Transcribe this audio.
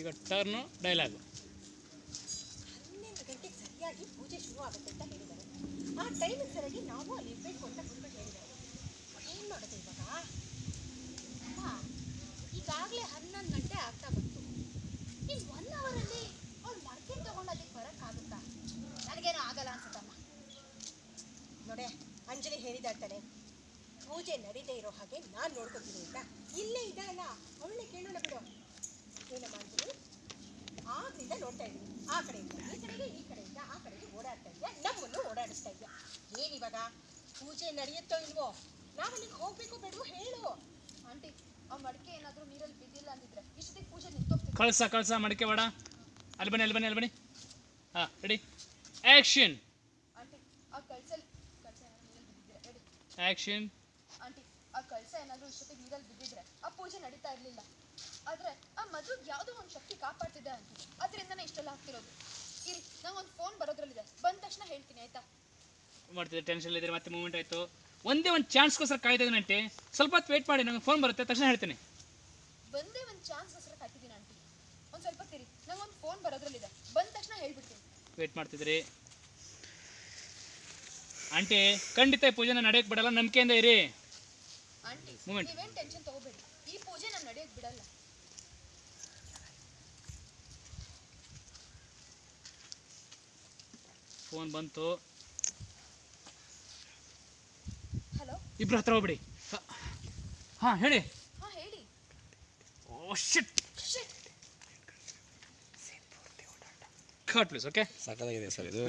ಈಗ turn dialogue ಸರಿಯಾಗಿ ಪೂಜೆ ಶುರು ಆಗುತ್ತೆ ಅಂತ ಹೇಳಿದ್ದಾರೆ. ಆ ಟೈಮಿಗೆ ಸರಿಯಾಗಿ ನಾವು ಅಲ್ಲಿ ಇರಬೇಕು ಅಂತ ಗುರುಗಳು ಹೇಳಿದ್ದಾರೆ. ಏನು ಮಾಡೋದು ಈಗಾಗಲೇ ಹನ್ನೊಂದು ಗಂಟೆ ಆಗ್ತಾ ಬಂತು. ಇನ್ನು ಒನ್ ಅವರಲ್ಲಿ ಅವ್ಳು ಮಡಕೆ ತಗೊಂಡು ಅಲ್ಲಿಗೆ ಬರೋಕ್ಕಾಗುತ್ತಾ? ನನಗೇನು ಆಗಲ್ಲ ಅನ್ಸುತ್ತಮ್ಮ. ನೋಡೆ, ಅಂಜಲಿ ಹೇಳಿದಾಳ್ತಾನೆ ಪೂಜೆ ನಡೀದೇ ಇರೋ ಹಾಗೆ ನಾನು ನೋಡ್ಕೊತೀನಿ ಅಂತ. ಇಲ್ಲೇ ಇದಲ್ಲ ಅವಳನ್ನೇ ಕೇಳೋಣ ಬಿಡು ಏನಮ್ಮ ಅಂಜಲಿ ಇದ್ದೀನಿ ಆ ಕಡೆಯಿಂದ ಈ ಕಡೆಗೆ ಈ ಕಡೆಯಿಂದ ಆ ಕಡೆಗೆ ಓಡಾಡ್ತಾ ಇದೆಯಾ ನಮ್ಮನ್ನು ಓಡಾಡಿಸ್ತಾ ಇದೆಯಾ ಏನಿವಾಗ ಪೂಜೆ ನಡೆಯುತ್ತೋ ಇಲ್ವೋ? ನಾವು ಅಲ್ಲಿಗೆ ಹೋಗ್ಬೇಕು ಬೇಡವೋ? ಹೇಳು. ಆಂಟಿ ಆ ಮಡಿಕೆ ಏನಾದರೂ ನೀರಲ್ಲಿ ಬಿದ್ದಿಲ್ಲ ಅಂದಿದ್ರೆ ಇಷ್ಟೊತ್ತಿಗೆ ಪೂಜೆ ನಿಂತೋಗ್ತಿತ್ತು ಕಳ್ಸ ಕಳ್ಸ ಮಡಿಕೆ ಬೇಡ. ಅಲ್ಲಿ ಬನ್ನಿ ಅಲ್ಲಿ ಬನ್ನಿ ಅಲ್ಲಿ ಬನ್ನಿ. ಹಾಂ ರೆಡಿ ಆ್ಯಕ್ಷನ್ ಆಂಟಿ ಆ ಕಳ್ಸಲ್ಲಿ ಕಳ್ಸ ಏನಾದ್ರು ನೀರಲ್ಲಿ ಬಿದ್ದಿದ್ರೆ ಹೇಳಿ. ಆ್ಯಕ್ಷನ್ ಆಂಟಿ ಆ ಕಳ್ಸ ಏನಾದರೂ ಇಷ್ಟೊತ್ತಿಗೆ ನೀರಲ್ಲಿ ಬಿದ್ದಿದ್ರೆ ಆ ಪೂಜೆ ನಡೀತಾ ಇರಲಿಲ್ಲ. ಆದರೆ ಆ ಮದುವೆಗೆ ಯಾವುದೋ ಒಂದು ಶಕ್ತಿ ಆಗ್ತಿರೋದು. ಇರಿ ನಂಗೆ ಒಂದು ಫೋನ್ ಬರೋದ್ರಲ್ಲಿದೆ. ಬಂದ ತಕ್ಷಣ ಹೇಳ್ತೀನಿ ಆಯ್ತಾ? ಮಾಡ್ತಿದ್ದೆ ಟೆನ್ಷನ್ ಇದ್ರೆ ಮತ್ತೆ ಮೂಮೆಂಟ್ ಆಯ್ತು. ಒಂದೇ ಒಂದು ಚಾನ್ಸ್ಗೋಸ್ಕರ ಕಾಯ್ತಾ ಆಂಟಿ ಸ್ವಲ್ಪ ಹೊತ್ತು ವೇಟ್ ಮಾಡಿ ನಂಗೆ ಫೋನ್ ಬರುತ್ತೆ ತಕ್ಷಣ ಹೇಳ್ತೀನಿ. ಬಂದೇ ಒಂದು ಚಾನ್ಸ್ಗೋಸ್ಕರ ಕಾಯ್ತಿದ್ದೀನಿ ಆಂಟಿ ಒಂದು ಸ್ವಲ್ಪ ತಿರಿ ನಂಗೆ ಒಂದು ಫೋನ್ ಬರೋದ್ರಲ್ಲಿದೆ. ಬಂದ ತಕ್ಷಣ ಹೇಳ್ಬಿಡ್ತೀನಿ. ವೇಟ್ ಮಾಡ್ತಿದ್ರಿ. ಆಂಟಿ ಖಂಡಿತ ಈ ಪೂಜೆನ ನಡೆಯಕ್ಕೆ ಬಿಡಲ್ಲ ನಂಬಿಕೆಯಿಂದ ಇರಿ. ಆಂಟಿ ಮೂಮೆಂಟ್ ನೀವೇನು ಟೆನ್ಷನ್ ತಗೋಬೇಡಿ. ಈ ಪೂಜೆ ನಾನು ನಡೆಯಕ್ಕೆ ಬಿಡಲ್ಲ. ಫೋನ್ ಬಂತು. ಹಲೋ? ಇಬ್ರು ಹತ್ರ ಹೋಗ್ಬಿಡಿ. ಹಾ ಹೇಳಿ. ಹಾಂ ಹೇಳಿ. Oh shit. Cut please okay ಸಾಕಾಗಿದೆ ಸರ್ ಇದು.